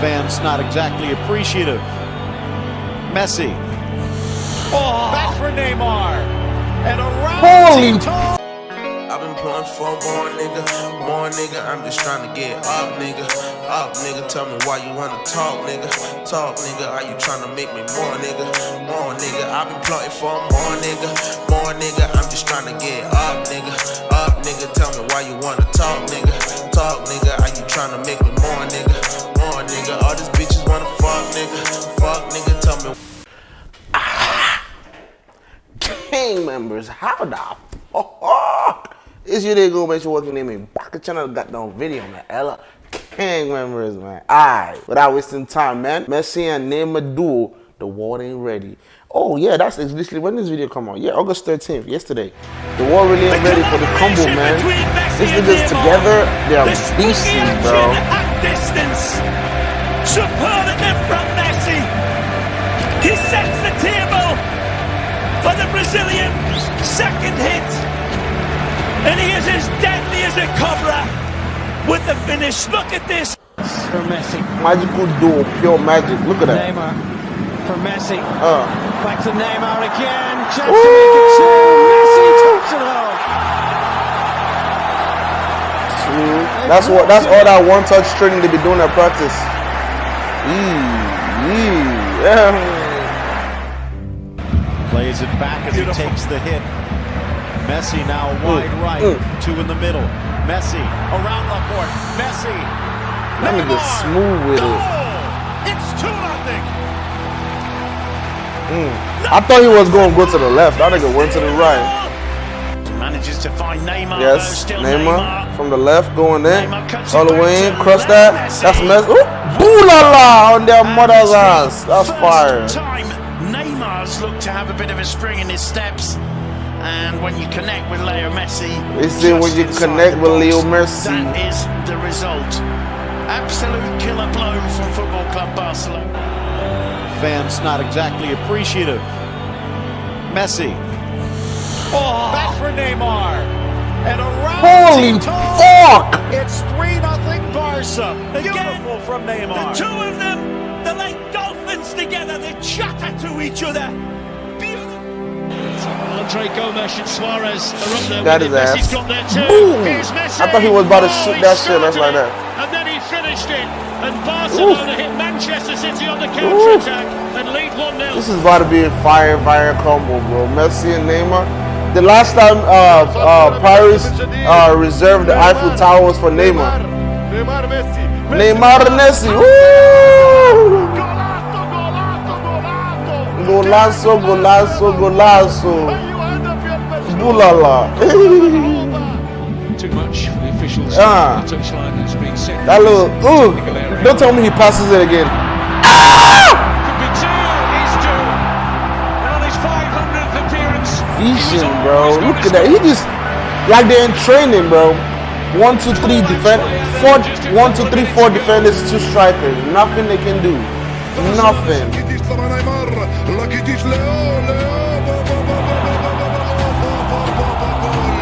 Fans not exactly appreciative. Messi. Oh, back for Neymar. And around Holy I've been pulling for more nigga, more nigga. I'm just trying to get up, nigga. Up, nigga. Tell me why you wanna talk, nigga. Talk, nigga. Are you trying to make me more, nigga? More, nigga. I've been plotting for more, nigga. More, nigga. I'm just trying to get up, nigga. Up, nigga. Tell me why you wanna talk, nigga. Talk, nigga. Are you trying to make me gang members, how the fuck is your day go make sure working in me back a channel got down video man. Ella gang members man. Alright without wasting time man. Messi and Neymar duo the war ain't ready. Oh yeah that's literally when this video come out. Yeah August 13th yesterday. The war really ain't ready for the combo man. these niggas together they are beasting bro Brazilian second hit. And he is as deadly as a cobra with the finish. Look at this. for Messi. magical duo pure magic look at that Neymar for Messi. uh Back to Neymar again. Chance Ooh. to make it two. Messi taps it home. That's what. That's all that one touch training they be doing at practice. Yee, yee, yeah. Plays it back as he takes the hit. Messi now wide Mm, right. mm. Two in the middle. Messi around Laporte. Messi. That nigga Neymar. smooth with it. It's 2 nothing. I thought he was going to go to the left. That nigga went to the right. Manages to find Neymar. Yes, still Neymar from the left going in, Neymar cuts all the way in, back to cross that. Messi. That's mess. Ooh, boo la la on their And mother's ass. That's fire. Time Neymar's looked to have a bit of a spring in his steps. And when you connect with Leo Messi, They say when you connect the with box, Leo Messi. that is the result. Absolute killer blow from Football Club Barcelona. Fans not exactly appreciative. Messi. Oh, back for Neymar. And around Holy fuck! It's 3 nothing Barca. Again, Beautiful from The two of them, they're like dolphins together. They chatter to each other. Beautiful. Andre Gomes and Suarez are up there. Got with his it. ass. Messi's got there too. Boom. Here's Messi. I thought he was about to Oh, shoot he that shit, that's like that. And then he finished it. And Barcelona hit Manchester City on the counter attack and lead 1 0. This is about to be a fire, fire combo, bro. Messi and Neymar. The last time uh, uh, Paris uh, reserved the Eiffel Tower was for Neymar. Neymar Messi. Neymar Messi. Woo! Golazo, golazo, golazo. Bulala. Too much for the officials. Ah. The touchline has been set. That little, ooh. Don't tell me he passes it again. Ah! Could be two. He's two. And on his 500th appearance. Vision, bro. Look at that. He just, like they're in training, bro. One, two, three defend. Four, one, two, three, four defenders, two strikers. Nothing they can do. Nothing. راكيتيش طبعا نيمار راكيتيش ليو ليو با با با با با با با با با با با با جول.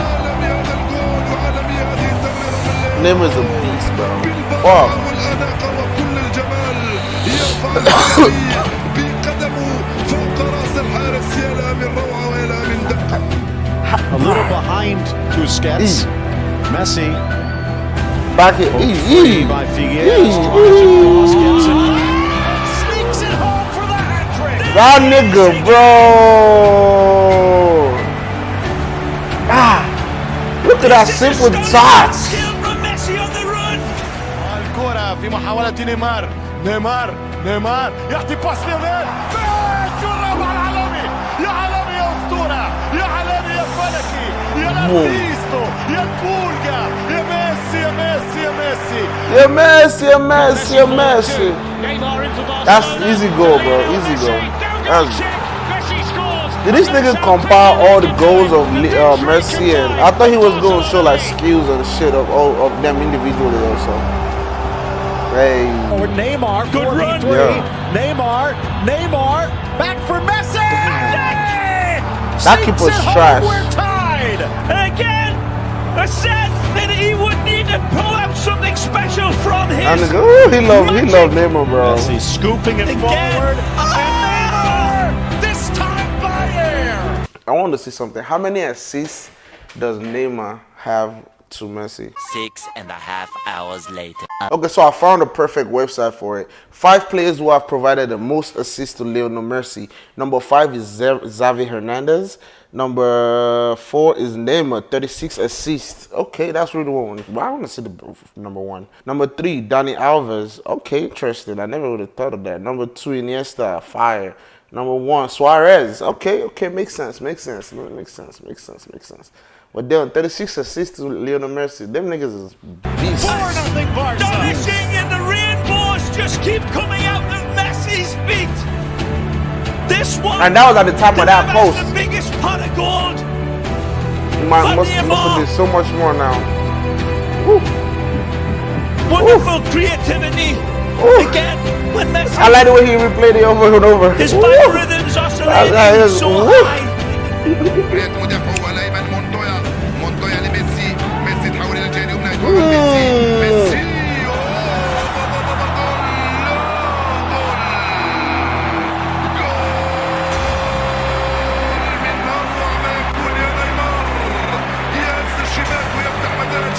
عالمي هذا الجول وعالمي هذه التمريرة من ليو. Neymar's a beast, bro. بالبراعة Fuck. والأناقة وكل الجمال يرفع الحرية بقدمه فوق رأس الحارس يا لها من روعة ويا لها من دقة A little behind Busquets. Messi. Back it. Ee, ee. by Ee, That nigga, bro. Ah, look at that simple touch. Skill from Messi on the run. الكرة في محاولة نيمار نيمار نيمار يعطي باس ليونيل ميسي والرابع العالمي يا عالمي يا أسطورة يا عالمي يا فلكي يا لابيستو يا البولجا يا ميسي يا ميسي يا ميسي Yeah, Messi, yeah, Messi, yeah, Messi. Neymar in for Barcelona. That's easy goal, bro. Leo Easy Messi goal. down the That's- check. Messi scores. Did this nigga compile all the goals of Le- uh, Messi and I thought he was going to show like skills and shit of all of them individually also. Hey, Forward Neymar. Good run. Yeah. Neymar. Neymar. Back for Messi. That Sinks keeper's it trash. We're tied. And again, I said that he would need to pull out something special from That nigga, ooh, he love he love Neymar, bro. Messi scooping it Again. forward. Neymar! Want to see something. How many assists does Neymar have to Messi? Six and a half hours later. Okay, so I found a perfect website for it. Five players who have provided the most assists to Lionel Messi. Number five is Xavi Hernandez. Number four is Neymar, 36 assists. Okay, that's really one. Well, I want to see the number one. Number three, Dani Alves. Okay, interesting. I never would have thought of that. Number two, Iniesta, fire. Number one, Suarez. Okay, okay, makes sense, makes sense, makes sense, makes sense, makes sense. But then 36 assists to Lionel Messi. Them niggas is beasts. 4 nothing Barca. Donishing and the rainbows just keep coming out of Messi's feet. This one. And that was at the top of that delivers post. The biggest pot of gold. Man, must, Neymar. must be so much more now. Wonderful creativity. Ooh. Again, when that's I like the way he replayed the over and over. His five Ooh. oscillating so high.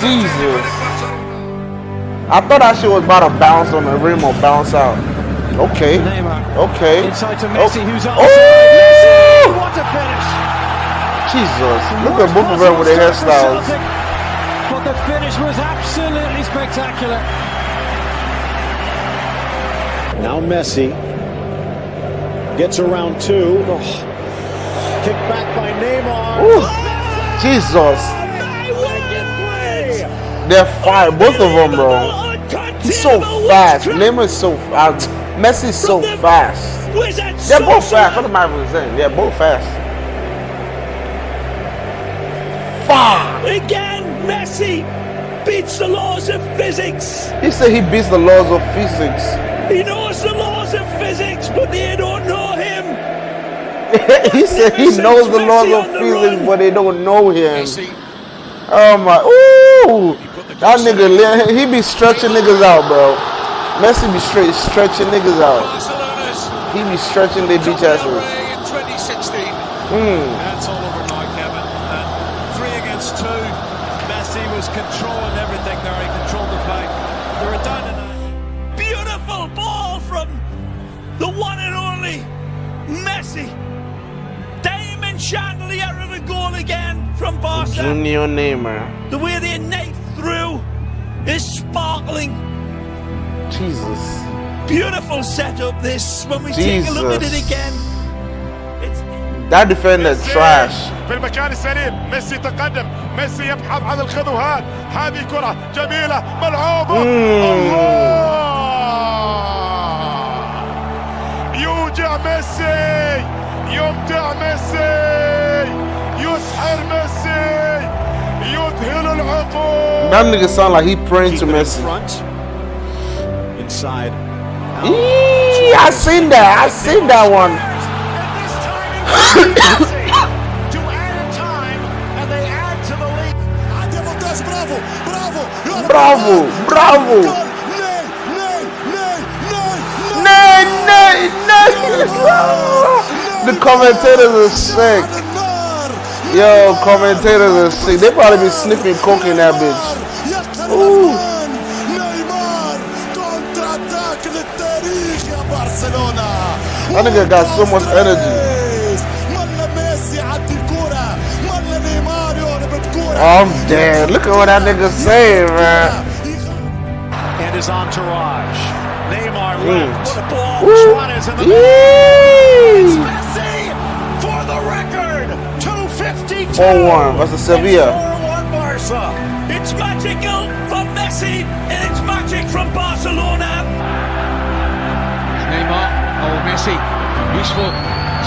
Jesus. I thought that shit was about to bounce on the rim or bounce out. Okay. Neymar. Okay. Inside to Messi, Oh. who's Oh! Messi! What a finish! Jesus. Look at both of them with their hairstyles. Celtic, But the finish was absolutely spectacular. Now Messi gets around two. Oh. Kicked back by Neymar. Ooh. Jesus. They're fire. Both of them, bro. He's so fast. Neymar is so fast. Messi's so fast. They're both fast. What am I even saying? They're both fast. Fuck. Again, Messi beats the laws of physics. He said he beats the laws of physics. He knows the laws of physics, but they don't know him. he said he knows the laws of physics, but they don't know him. Oh my, ooh, that nigga, he be stretching niggas out, bro. Messi be straight stretching niggas out. He be stretching their beach asses. away in 2016. Mm. That's all overnight, Kevin. And three against two. Messi was controlling everything there. He controlled the play. They were down that. Beautiful ball from the one and only Messi. Diamond chandelier of a goal again from Barca. Junior Neymar. The way they knife through is sparkling. Jesus. Beautiful setup this when we take a look at it Jesus. again. It's That defender trash. في المكان السليم ميسي تقدم ميسي يبحث عن الخطوات هذه كرة جميلة ملعوبة الله يوجع ميسي يمتع ميسي يسحر ميسي يذهل العقول that nigga sound like he praying Keep to Messi. In front, inside. Eee, I seen that. I seen that one. bravo, bravo. Nay, nay. The commentators are sick. Yo, commentators are sick. They probably be sniffing coke in that bitch. Ooh. نيمار كونتر اتاك للتاريخ يا برشلونة That nigga got so much energy. ملا ميسي عدي الكورة ملا نيمار يقلب الكورة I'm dead. Look at what that nigga saying, man. And his entourage. Neymar Mm. left. what a ball. Woo. Suarez in the Yee. Messi for the record. 252. 4-1 versus Sevilla. 4-1 Barca. It's magical for Messi and it's magic from Barcelona. Neymar. Oh, Messi. Useful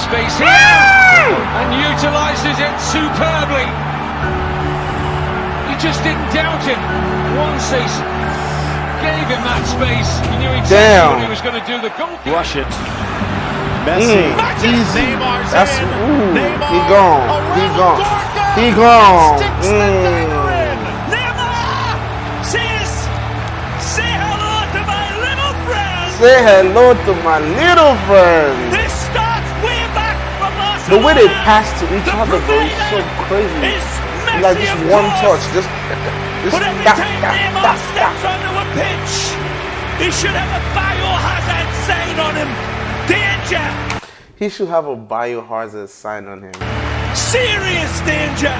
space here. And utilises it superbly. You just didn't doubt him once he gave him that space. He knew exactly Damn. what he was going to do. The goal. Rush it. Messi. Mm, easy. Neymar's That's in. ooh. Neymar He gone. He around gone. Gorka. He gone. Mm. Say hello to my little friend. This starts way back from The way they pass to each The other, bro, is so crazy. is Like just one course. touch, just, just But every time Neymar tap, steps onto a pitch, he should have a biohazard sign on him. Danger! He should have a biohazard sign on him. Serious danger!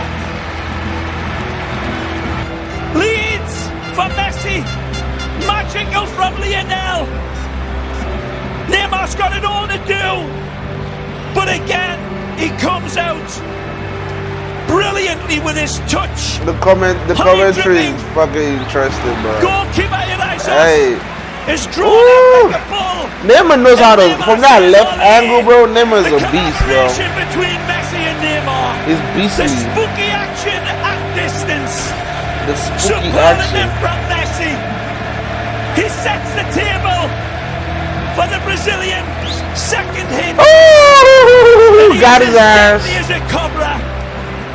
Leads for Messi. Magical from Lionel. Neymar's got it all to do. But again, he comes out brilliantly with his touch. The comment, the commentary is fucking interesting, bro. Goalkeeper Elias Hey, is drawn Ooh. out like a bull. Neymar knows how to, from that left oh, angle, bro, Neymar's a beast, bro. between Messi and Neymar. He's The spooky action at distance. The spooky Superlative action. For the Brazilian second hit. Ooh, got his ass. as a cobra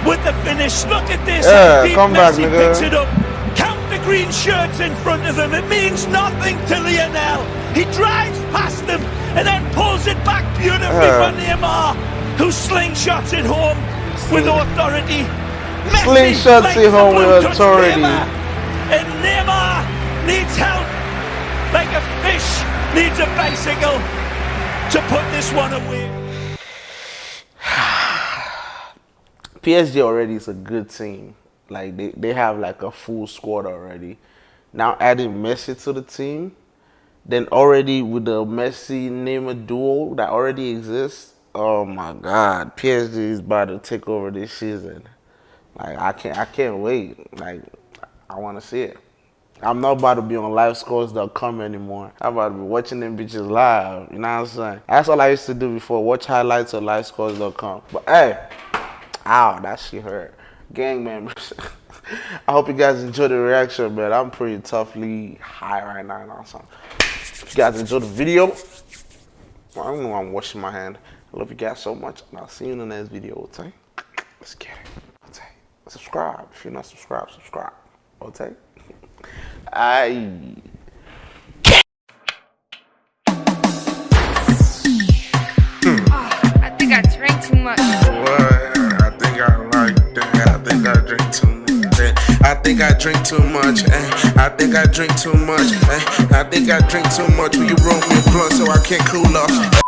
with the finish. Look at this. Yeah, come back, nigga. picks it up. Count the green shirts in front of him. It means nothing to Lionel. He drives past them and then pulls it back beautifully Yeah. for Neymar, who slingshots it home with authority. Messi Slingshots it home with authority. Neymar, and Neymar needs help like a fish needs a bicycle to put this one away. PSG already is a good team. Like they, they have like a full squad already. Now adding Messi to the team, then already with the Messi Neymar duo that already exists. Oh my God, PSG is about to take over this season. Like I can't I can't wait. Like I want to see it. I'm not about to be on livescores.com anymore. I'm about to be watching them bitches live. You know what I'm saying? That's all I used to do before. Watch highlights on livescores.com. But hey, ow, that shit hurt. Gang members. I hope you guys enjoyed the reaction, man. I'm pretty toughly high right now. You know what I'm you guys enjoyed the video, I don't know why I'm washing my hand. I love you guys so much, and I'll see you in the next video, okay? Let's get it. Okay. Subscribe. If you're not subscribed, subscribe. Okay? I. I think I drank too much. What? I think I like that. I think I drink too much. eh. I think I drink too much. eh. I think I drink too much. eh. I think I drink too much. Will you roll me a blunt so I can't cool off?